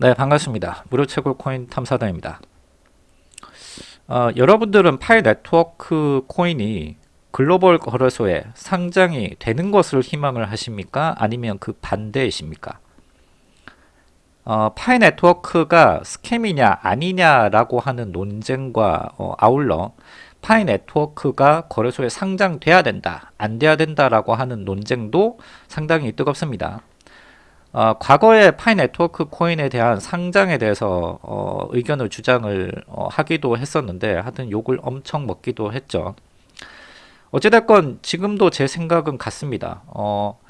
네 반갑습니다. 무료 채굴 코인 탐사단입니다. 어, 여러분들은 파이 네트워크 코인이 글로벌 거래소에 상장이 되는 것을 희망을 하십니까? 아니면 그 반대이십니까? 어, 파이 네트워크가 scam이냐 아니냐 라고 하는 논쟁과 어, 아울러 파이 네트워크가 거래소에 상장돼야 된다 안 돼야 된다 라고 하는 논쟁도 상당히 뜨겁습니다 어, 과거에 파이 네트워크 코인에 대한 상장에 대해서 어, 의견을 주장을 어, 하기도 했었는데 하여튼 욕을 엄청 먹기도 했죠. 어찌됐건 지금도 제 생각은 같습니다. 어,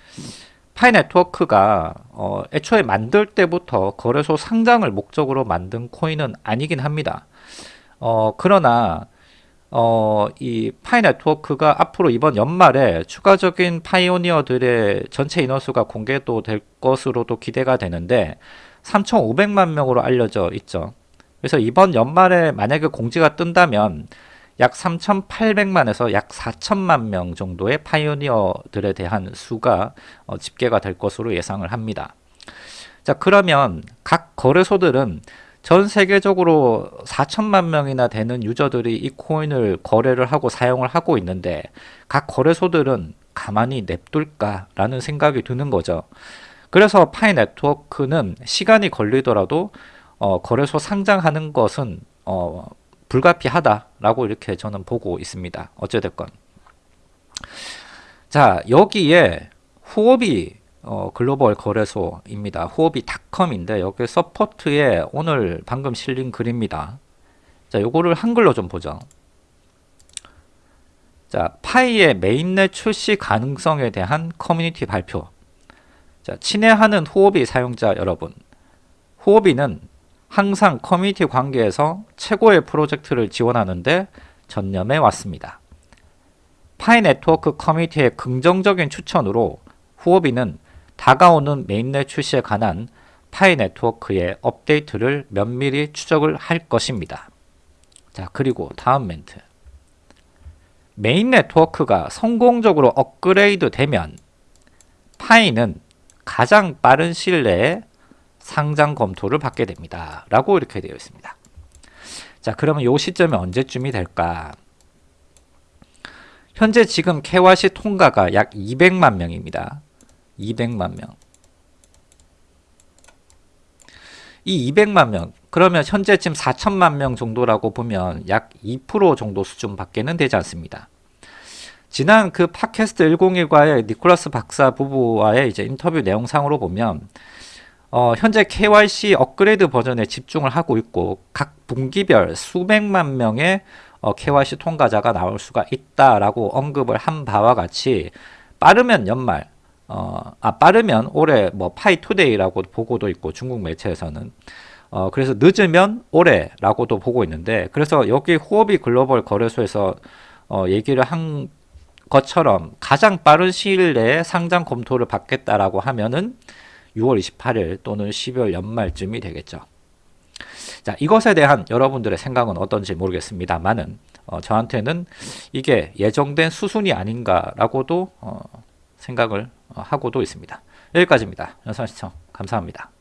파이 네트워크가 어, 애초에 만들 때부터 거래소 상장을 목적으로 만든 코인은 아니긴 합니다. 어, 그러나 어, 이 파이 네트워크가 앞으로 이번 연말에 추가적인 pioneer들의 전체 인원수가 공개도 될 것으로도 기대가 되는데 3,500만 명으로 알려져 있죠. 그래서 이번 연말에 만약에 공지가 뜬다면 약 3,800만에서 약 4천만 명 정도의 파이오니어들에 대한 수가 어, 집계가 될 것으로 예상을 합니다. 자 그러면 각 거래소들은 전 세계적으로 4천만 명이나 되는 유저들이 이 코인을 거래를 하고 사용을 하고 있는데 각 거래소들은 가만히 냅둘까 라는 생각이 드는 거죠. 그래서 파이 네트워크는 시간이 걸리더라도 어, 거래소 상장하는 것은 어, 불가피하다 라고 이렇게 저는 보고 있습니다. 어찌됐건. 자 여기에 후오비 어, 글로벌 거래소입니다. 후오비 닷컴인데 여기 support에 오늘 방금 실린 글입니다. 자, 요거를 한글로 좀 보죠. 자, 파이의 mainnet 출시 가능성에 대한 커뮤니티 발표. 자, 친애하는 후오비 사용자 여러분. 후오비는 항상 커뮤니티 관계에서 최고의 프로젝트를 지원하는데 전념해 왔습니다. 파이 네트워크 커뮤니티의 긍정적인 추천으로 후오비는 다가오는 mainnet 출시에 관한 파이 네트워크의 업데이트를 면밀히 추적을 할 것입니다. 자 그리고 다음 멘트 메인 네트워크가 성공적으로 업그레이드 되면 파이는 가장 빠른 시일 내에 상장 검토를 받게 됩니다. 라고 이렇게 되어 있습니다. 자 그러면 요 시점이 언제쯤이 될까? 현재 지금 KYC 통과가 약 200만 명입니다. 200만 명. 이 200만 명 그러면 현재 지금 4천만 명 정도라고 보면 약 2% 정도 수준밖에는 되지 않습니다. 지난 그 팟캐스트 101과의 니콜라스 박사 부부와의 이제 인터뷰 내용상으로 보면 어, 현재 KYC 업그레이드 버전에 집중을 하고 있고 각 분기별 수백만 명의 어, KYC 통과자가 나올 수가 있다라고 언급을 한 바와 같이 빠르면 연말 어, 아, 빠르면 올해 뭐 Pi2Day라고 보고도 있고 중국 매체에서는 어, 그래서 늦으면 올해라고도 보고 있는데 그래서 여기 후오비 글로벌 거래소에서 어, 얘기를 한 것처럼 가장 빠른 시일 내에 상장 검토를 받겠다라고 하면은 6월 28일 또는 12월 연말쯤이 되겠죠. 자 이것에 대한 여러분들의 생각은 어떤지 모르겠습니다만은 어, 저한테는 이게 예정된 수순이 아닌가라고도 어, 생각을 하고도 있습니다. 여기까지입니다. 연산 시청 감사합니다.